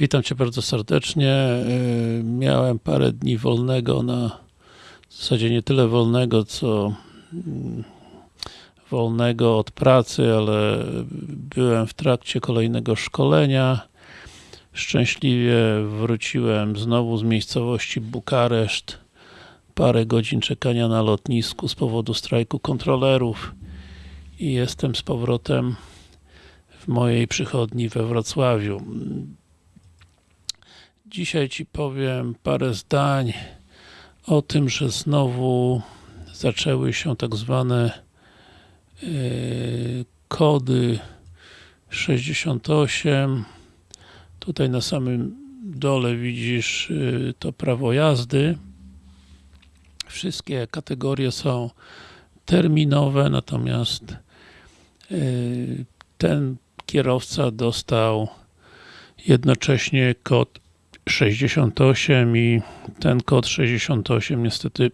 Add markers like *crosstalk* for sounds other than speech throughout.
Witam Cię bardzo serdecznie. Yy, Miałem parę dni wolnego na w zasadzie nie tyle wolnego, co mm, wolnego od pracy, ale byłem w trakcie kolejnego szkolenia. Szczęśliwie wróciłem znowu z miejscowości Bukareszt. Parę godzin czekania na lotnisku z powodu strajku kontrolerów i jestem z powrotem w mojej przychodni we Wrocławiu. Dzisiaj Ci powiem parę zdań o tym, że znowu zaczęły się tak zwane yy, kody 68 tutaj na samym dole widzisz yy, to prawo jazdy. Wszystkie kategorie są terminowe, natomiast yy, ten kierowca dostał jednocześnie kod 68 i ten kod 68 niestety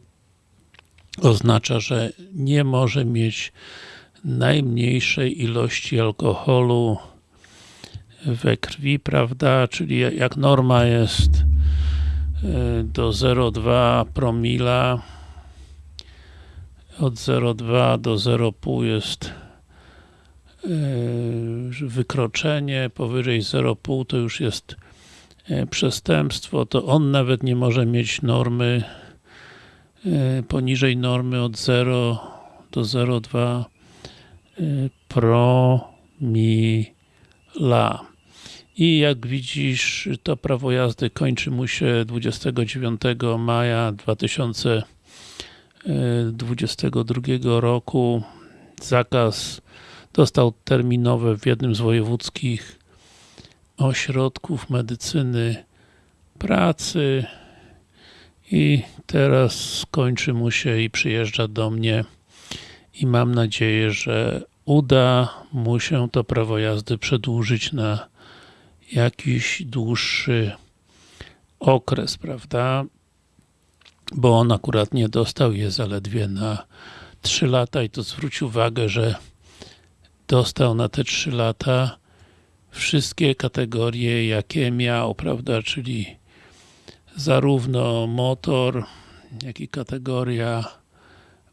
oznacza, że nie może mieć najmniejszej ilości alkoholu we krwi, prawda, czyli jak norma jest do 0,2 promila od 0,2 do 0,5 jest wykroczenie, powyżej 0,5 to już jest przestępstwo, to on nawet nie może mieć normy poniżej normy od 0 do 0,2 promila. I jak widzisz, to prawo jazdy kończy mu się 29 maja 2022 roku. Zakaz dostał terminowe w jednym z wojewódzkich ośrodków medycyny pracy i teraz skończy mu się i przyjeżdża do mnie i mam nadzieję, że uda mu się to prawo jazdy przedłużyć na jakiś dłuższy okres, prawda? Bo on akurat nie dostał je zaledwie na 3 lata i to zwróć uwagę, że dostał na te 3 lata wszystkie kategorie, jakie miał, prawda, czyli zarówno motor, jak i kategoria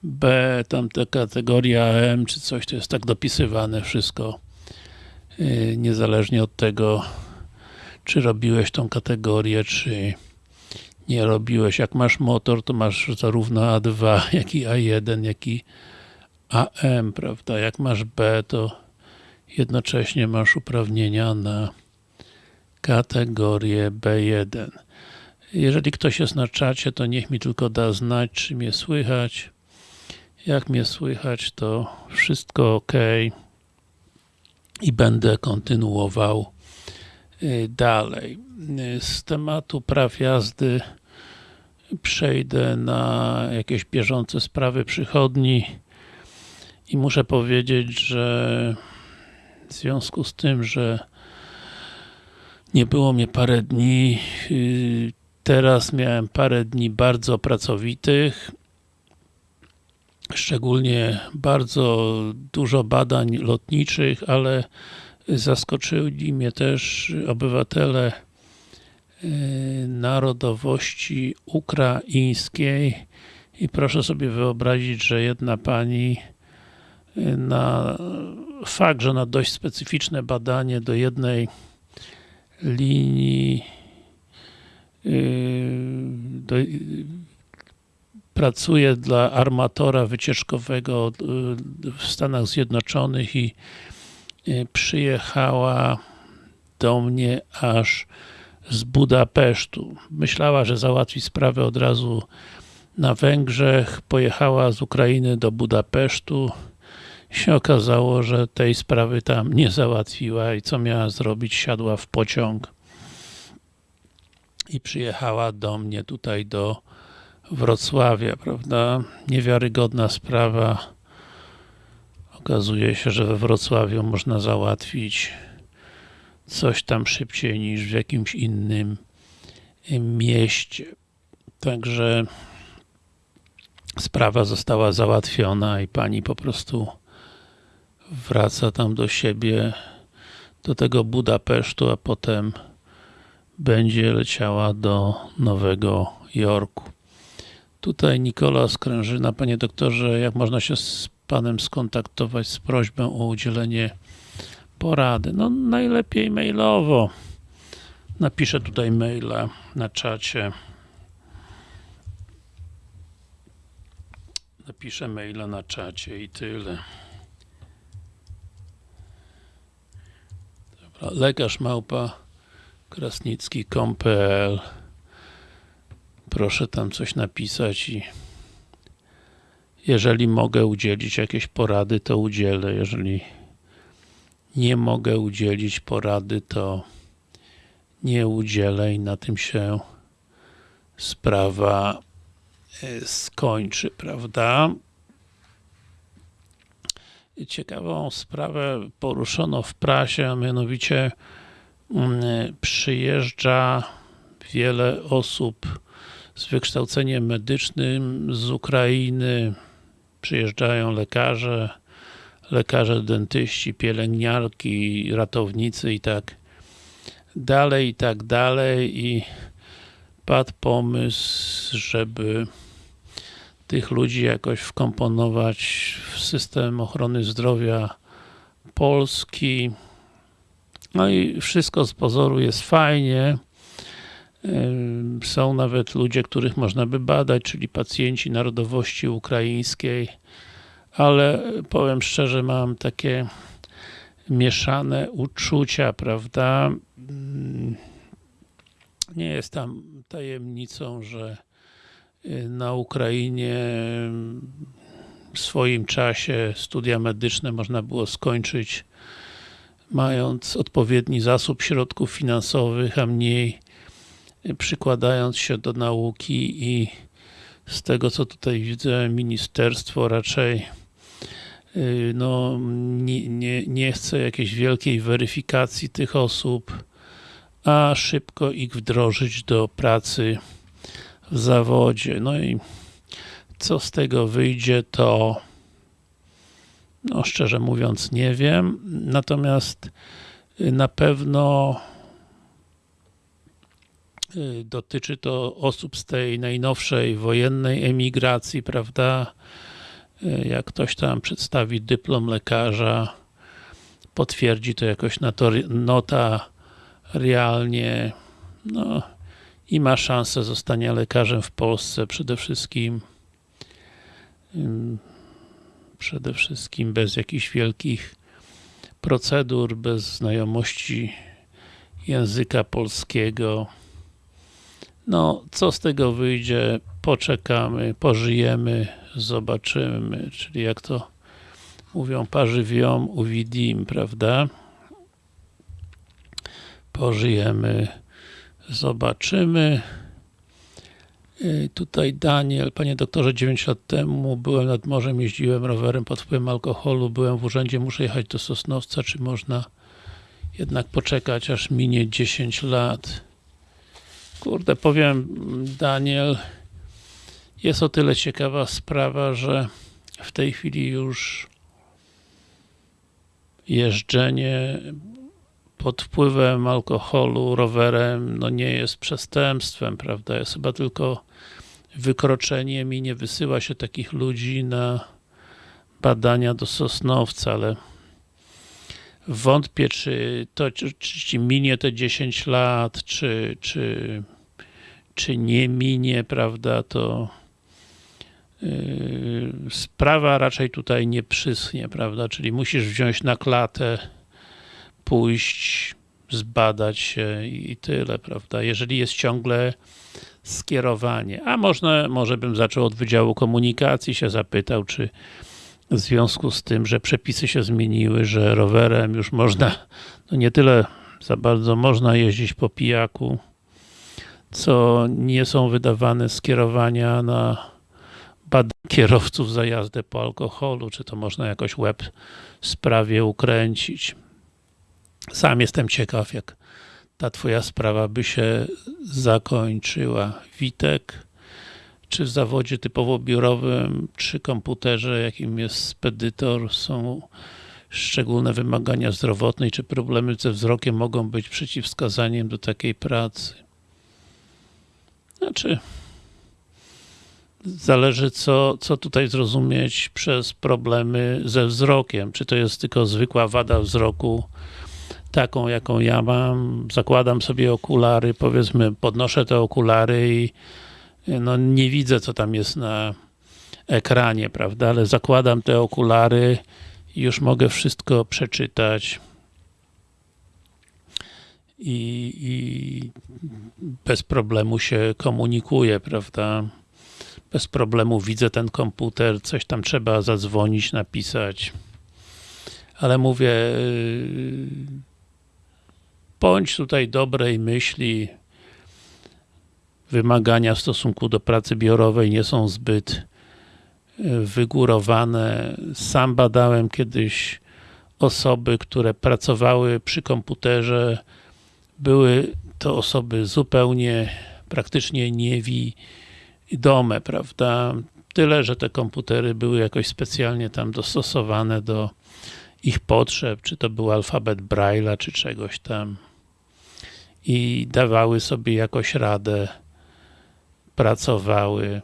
B, tamta kategoria M, czy coś, to jest tak dopisywane wszystko, yy, niezależnie od tego, czy robiłeś tą kategorię, czy nie robiłeś. Jak masz motor, to masz zarówno A2, *laughs* jak i A1, jak i AM, prawda? Jak masz B, to jednocześnie masz uprawnienia na kategorię B1. Jeżeli ktoś jest na czacie, to niech mi tylko da znać, czy mnie słychać. Jak mnie słychać, to wszystko ok i będę kontynuował dalej. Z tematu praw jazdy przejdę na jakieś bieżące sprawy przychodni i muszę powiedzieć, że w związku z tym, że nie było mnie parę dni, teraz miałem parę dni bardzo pracowitych, szczególnie bardzo dużo badań lotniczych, ale zaskoczyli mnie też obywatele narodowości ukraińskiej. I proszę sobie wyobrazić, że jedna pani na fakt, że na dość specyficzne badanie do jednej linii do, pracuje dla armatora wycieczkowego w Stanach Zjednoczonych i przyjechała do mnie aż z Budapesztu. Myślała, że załatwi sprawę od razu na Węgrzech, pojechała z Ukrainy do Budapesztu się okazało, że tej sprawy tam nie załatwiła i co miała zrobić? Siadła w pociąg i przyjechała do mnie tutaj do Wrocławia, prawda? Niewiarygodna sprawa. Okazuje się, że we Wrocławiu można załatwić coś tam szybciej niż w jakimś innym mieście. Także sprawa została załatwiona i pani po prostu wraca tam do siebie, do tego Budapesztu, a potem będzie leciała do Nowego Jorku. Tutaj Nikola Skrężyna. Panie doktorze, jak można się z Panem skontaktować z prośbą o udzielenie porady? No najlepiej mailowo. Napiszę tutaj maila na czacie. Napiszę maila na czacie i tyle. Dobra, lekarz małpa krasnicki.com.pl Proszę tam coś napisać i jeżeli mogę udzielić jakiejś porady, to udzielę. Jeżeli nie mogę udzielić porady, to nie udzielę i na tym się sprawa e, skończy, prawda? Ciekawą sprawę poruszono w prasie, a mianowicie mm, przyjeżdża wiele osób z wykształceniem medycznym z Ukrainy, przyjeżdżają lekarze, lekarze dentyści, pielęgniarki, ratownicy i tak dalej, i tak dalej. I padł pomysł, żeby tych ludzi jakoś wkomponować w system ochrony zdrowia Polski. No i wszystko z pozoru jest fajnie. Są nawet ludzie, których można by badać, czyli pacjenci narodowości ukraińskiej, ale powiem szczerze, mam takie mieszane uczucia, prawda? Nie jest tam tajemnicą, że na Ukrainie w swoim czasie studia medyczne można było skończyć mając odpowiedni zasób środków finansowych, a mniej przykładając się do nauki i z tego co tutaj widzę, ministerstwo raczej y, no, nie, nie, nie chce jakiejś wielkiej weryfikacji tych osób, a szybko ich wdrożyć do pracy w zawodzie. No i co z tego wyjdzie, to no szczerze mówiąc nie wiem, natomiast na pewno Y, dotyczy to osób z tej najnowszej wojennej emigracji, prawda? Y, jak ktoś tam przedstawi dyplom lekarza, potwierdzi to jakoś nota realnie, no i ma szansę zostania lekarzem w Polsce. Przede wszystkim przede wszystkim bez jakichś wielkich procedur, bez znajomości języka polskiego. No, co z tego wyjdzie, poczekamy, pożyjemy, zobaczymy, czyli jak to mówią, parzywią, uwidim, prawda? Pożyjemy, zobaczymy. I tutaj Daniel, panie doktorze, 9 lat temu byłem nad morzem, jeździłem rowerem pod wpływem alkoholu, byłem w urzędzie, muszę jechać do Sosnowca, czy można jednak poczekać, aż minie 10 lat? Kurde, powiem Daniel, jest o tyle ciekawa sprawa, że w tej chwili już jeżdżenie pod wpływem alkoholu rowerem no nie jest przestępstwem, prawda? Jest chyba tylko wykroczeniem i nie wysyła się takich ludzi na badania do Sosnowca, ale wątpię, czy to czy, czy minie te 10 lat, czy, czy czy nie minie, prawda, to yy, sprawa raczej tutaj nie przyschnie, prawda, czyli musisz wziąć na klatę, pójść, zbadać się i tyle, prawda, jeżeli jest ciągle skierowanie, a można, może bym zaczął od Wydziału Komunikacji, się zapytał, czy w związku z tym, że przepisy się zmieniły, że rowerem już można, no nie tyle za bardzo można jeździć po pijaku, co nie są wydawane skierowania na badanie kierowców za jazdę po alkoholu, czy to można jakoś web sprawie ukręcić. Sam jestem ciekaw, jak ta twoja sprawa by się zakończyła. Witek, czy w zawodzie typowo biurowym, czy komputerze, jakim jest spedytor, są szczególne wymagania zdrowotne i czy problemy ze wzrokiem mogą być przeciwwskazaniem do takiej pracy. Znaczy, zależy co, co tutaj zrozumieć przez problemy ze wzrokiem. Czy to jest tylko zwykła wada wzroku, taką jaką ja mam, zakładam sobie okulary, powiedzmy podnoszę te okulary i no nie widzę co tam jest na ekranie, prawda, ale zakładam te okulary i już mogę wszystko przeczytać. I, i bez problemu się komunikuję, prawda, bez problemu widzę ten komputer, coś tam trzeba zadzwonić, napisać, ale mówię, yy, bądź tutaj dobrej myśli, wymagania w stosunku do pracy biurowej nie są zbyt wygórowane. Sam badałem kiedyś osoby, które pracowały przy komputerze. Były to osoby zupełnie, praktycznie niewidome, prawda? Tyle, że te komputery były jakoś specjalnie tam dostosowane do ich potrzeb, czy to był alfabet Braille'a, czy czegoś tam i dawały sobie jakoś radę, pracowały.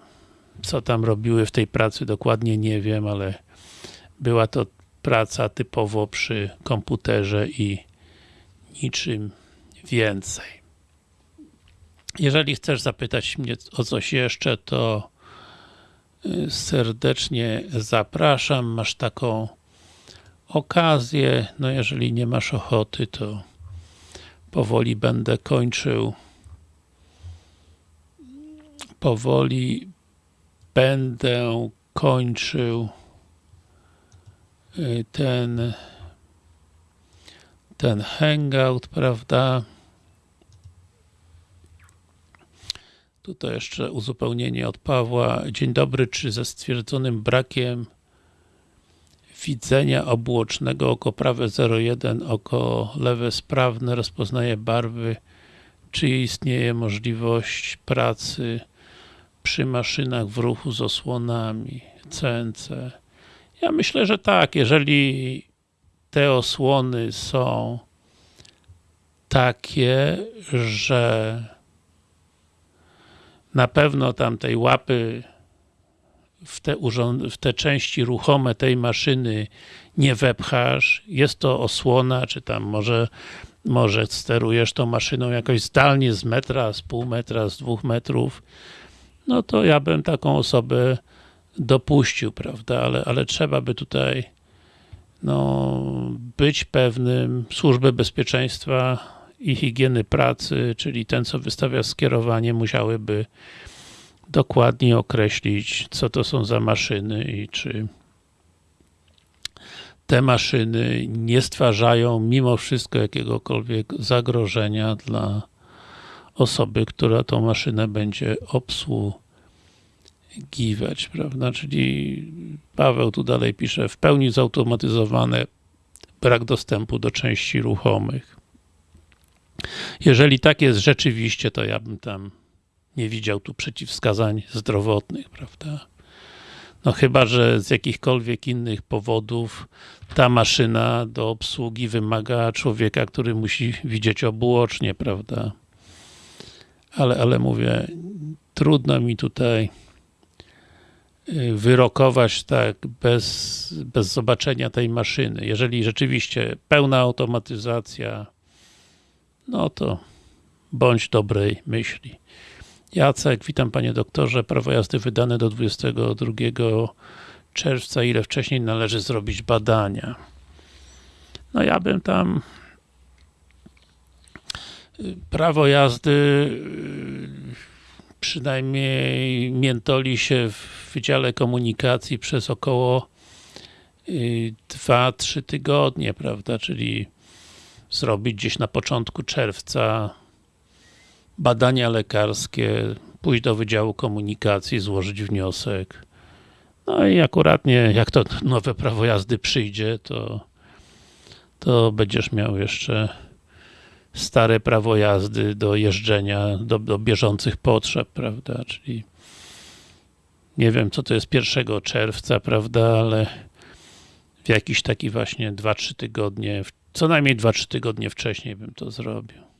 Co tam robiły w tej pracy dokładnie nie wiem, ale była to praca typowo przy komputerze i niczym więcej. Jeżeli chcesz zapytać mnie o coś jeszcze, to y, serdecznie zapraszam. Masz taką okazję. No jeżeli nie masz ochoty, to powoli będę kończył powoli będę kończył y, ten ten hangout, prawda? Tutaj jeszcze uzupełnienie od Pawła. Dzień dobry, czy ze stwierdzonym brakiem widzenia obuocznego oko prawe 01, oko lewe sprawne rozpoznaje barwy, czy istnieje możliwość pracy przy maszynach w ruchu z osłonami CNC? Ja myślę, że tak, jeżeli te osłony są takie, że na pewno tam tej łapy w te, w te części ruchome tej maszyny nie wepchasz, jest to osłona, czy tam może, może sterujesz tą maszyną jakoś zdalnie z metra, z pół metra, z dwóch metrów, no to ja bym taką osobę dopuścił, prawda, ale, ale trzeba by tutaj no, być pewnym. Służby bezpieczeństwa i higieny pracy, czyli ten, co wystawia skierowanie, musiałyby dokładnie określić, co to są za maszyny i czy te maszyny nie stwarzają mimo wszystko jakiegokolwiek zagrożenia dla osoby, która tą maszynę będzie obsługiwać, prawda? Czyli Paweł tu dalej pisze, w pełni zautomatyzowane, brak dostępu do części ruchomych. Jeżeli tak jest rzeczywiście, to ja bym tam nie widział tu przeciwwskazań zdrowotnych, prawda? No chyba, że z jakichkolwiek innych powodów ta maszyna do obsługi wymaga człowieka, który musi widzieć obuocznie, prawda? Ale, ale mówię, trudno mi tutaj y, wyrokować tak bez, bez zobaczenia tej maszyny. Jeżeli rzeczywiście pełna automatyzacja, no to bądź dobrej myśli. Jacek, witam panie doktorze. Prawo jazdy wydane do 22 czerwca. Ile wcześniej należy zrobić badania? No ja bym tam y, prawo jazdy y, przynajmniej miętoli się w Wydziale Komunikacji przez około 2-3 y, tygodnie, prawda, czyli zrobić gdzieś na początku czerwca badania lekarskie, pójść do Wydziału Komunikacji, złożyć wniosek. No i akuratnie, jak to nowe prawo jazdy przyjdzie, to, to będziesz miał jeszcze stare prawo jazdy do jeżdżenia, do, do bieżących potrzeb, prawda, czyli nie wiem, co to jest 1 czerwca, prawda, ale w jakiś taki właśnie 2-3 tygodnie, co najmniej 2-3 tygodnie wcześniej bym to zrobił.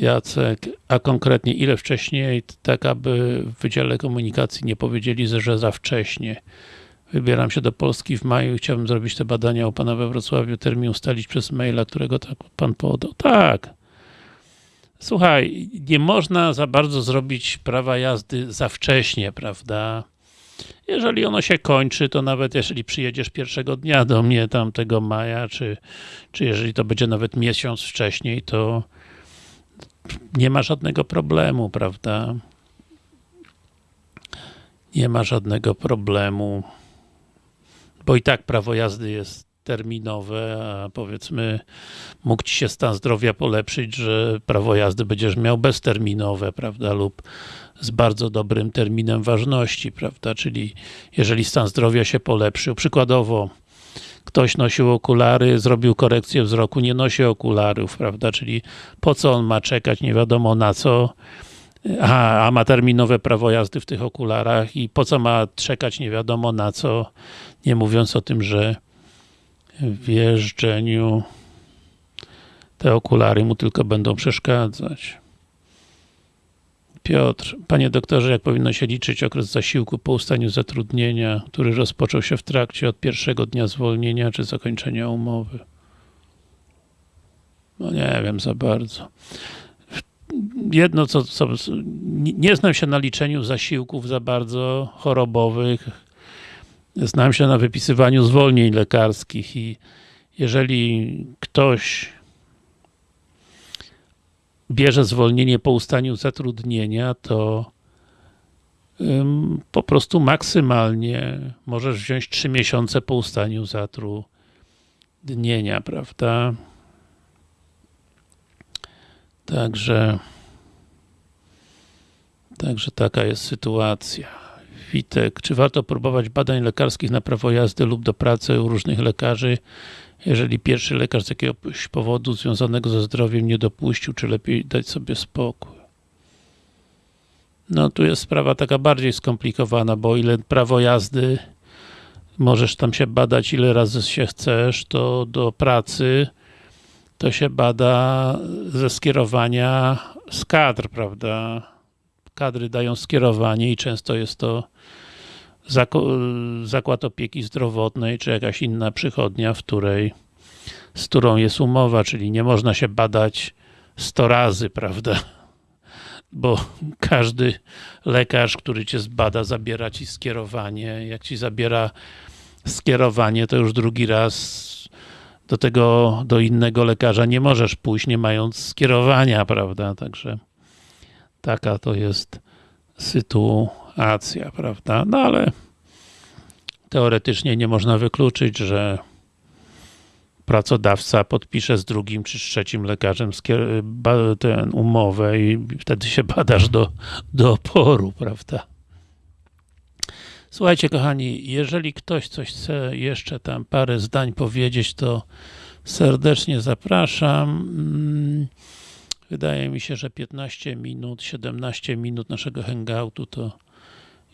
Jacek, a konkretnie ile wcześniej, tak aby w Wydziale Komunikacji nie powiedzieli, że za wcześnie. Wybieram się do Polski w maju i chciałbym zrobić te badania u Pana we Wrocławiu, termin ustalić przez maila, którego tak Pan podał. Tak. Słuchaj, nie można za bardzo zrobić prawa jazdy za wcześnie, prawda? Jeżeli ono się kończy, to nawet jeżeli przyjedziesz pierwszego dnia do mnie tamtego maja, czy, czy jeżeli to będzie nawet miesiąc wcześniej, to nie ma żadnego problemu, prawda? Nie ma żadnego problemu, bo i tak prawo jazdy jest terminowe, a powiedzmy mógł Ci się stan zdrowia polepszyć, że prawo jazdy będziesz miał bezterminowe, prawda, lub z bardzo dobrym terminem ważności, prawda, czyli jeżeli stan zdrowia się polepszył, przykładowo ktoś nosił okulary, zrobił korekcję wzroku, nie nosi okularów, prawda, czyli po co on ma czekać, nie wiadomo na co, a, a ma terminowe prawo jazdy w tych okularach i po co ma czekać, nie wiadomo na co, nie mówiąc o tym, że w jeżdżeniu te okulary mu tylko będą przeszkadzać. Piotr, panie doktorze, jak powinno się liczyć okres zasiłku po ustaniu zatrudnienia, który rozpoczął się w trakcie od pierwszego dnia zwolnienia czy zakończenia umowy? No nie wiem za bardzo. Jedno, co, co nie znam się na liczeniu zasiłków za bardzo chorobowych, znam się na wypisywaniu zwolnień lekarskich i jeżeli ktoś bierze zwolnienie po ustaniu zatrudnienia, to po prostu maksymalnie możesz wziąć 3 miesiące po ustaniu zatrudnienia, prawda? Także Także taka jest sytuacja. Witek, czy warto próbować badań lekarskich na prawo jazdy lub do pracy u różnych lekarzy, jeżeli pierwszy lekarz z jakiegoś powodu związanego ze zdrowiem nie dopuścił, czy lepiej dać sobie spokój? No tu jest sprawa taka bardziej skomplikowana, bo ile prawo jazdy możesz tam się badać ile razy się chcesz, to do pracy to się bada ze skierowania z kadr, prawda? Kadry dają skierowanie i często jest to zakład opieki zdrowotnej, czy jakaś inna przychodnia, w której z którą jest umowa, czyli nie można się badać 100 razy, prawda? Bo każdy lekarz, który cię zbada, zabiera ci skierowanie. Jak ci zabiera skierowanie, to już drugi raz do tego, do innego lekarza nie możesz pójść, nie mając skierowania, prawda? Także taka to jest sytuacja, prawda? No ale teoretycznie nie można wykluczyć, że pracodawca podpisze z drugim czy z trzecim lekarzem tę umowę i wtedy się badasz do, do oporu, prawda? Słuchajcie kochani, jeżeli ktoś coś chce jeszcze tam parę zdań powiedzieć, to serdecznie zapraszam. Wydaje mi się, że 15 minut, 17 minut naszego hangoutu to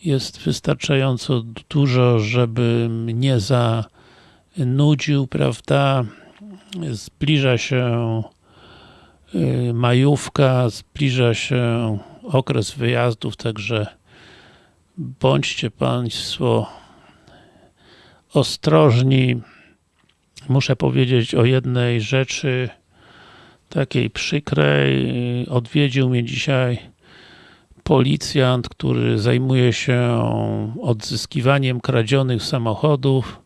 jest wystarczająco dużo, żeby mnie zanudził, prawda? Zbliża się y, majówka, zbliża się okres wyjazdów, także bądźcie Państwo ostrożni. Muszę powiedzieć o jednej rzeczy takiej przykrej. Odwiedził mnie dzisiaj policjant, który zajmuje się odzyskiwaniem kradzionych samochodów.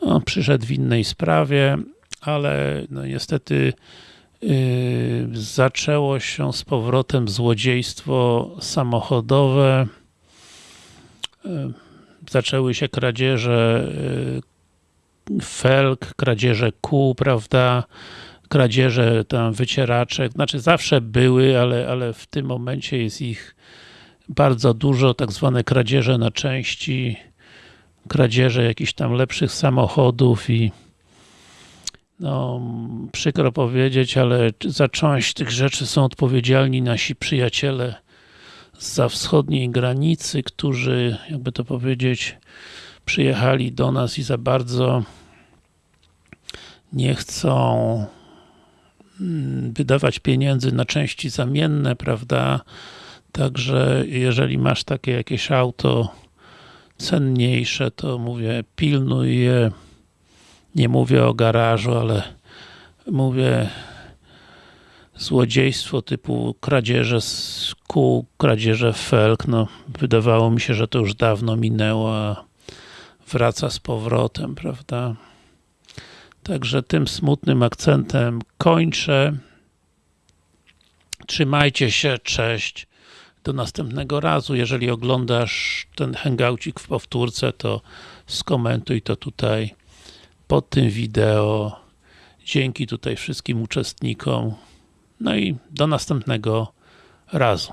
On przyszedł w innej sprawie, ale no niestety yy, zaczęło się z powrotem złodziejstwo samochodowe. Yy, zaczęły się kradzieże yy, felg, kradzieże kół, prawda? Kradzieże tam wycieraczek, znaczy zawsze były, ale, ale w tym momencie jest ich bardzo dużo, tak zwane kradzieże na części, kradzieże jakichś tam lepszych samochodów i no, przykro powiedzieć, ale za część tych rzeczy są odpowiedzialni nasi przyjaciele za wschodniej granicy, którzy, jakby to powiedzieć, przyjechali do nas i za bardzo nie chcą wydawać pieniędzy na części zamienne, prawda? Także jeżeli masz takie jakieś auto cenniejsze, to mówię, pilnuj je. Nie mówię o garażu, ale mówię złodziejstwo typu kradzieże z kół, kradzieże felk, no wydawało mi się, że to już dawno minęło, a wraca z powrotem, prawda? Także tym smutnym akcentem kończę. Trzymajcie się, cześć. Do następnego razu. Jeżeli oglądasz ten hangoucik w powtórce, to skomentuj to tutaj pod tym wideo. Dzięki tutaj wszystkim uczestnikom. No i do następnego razu.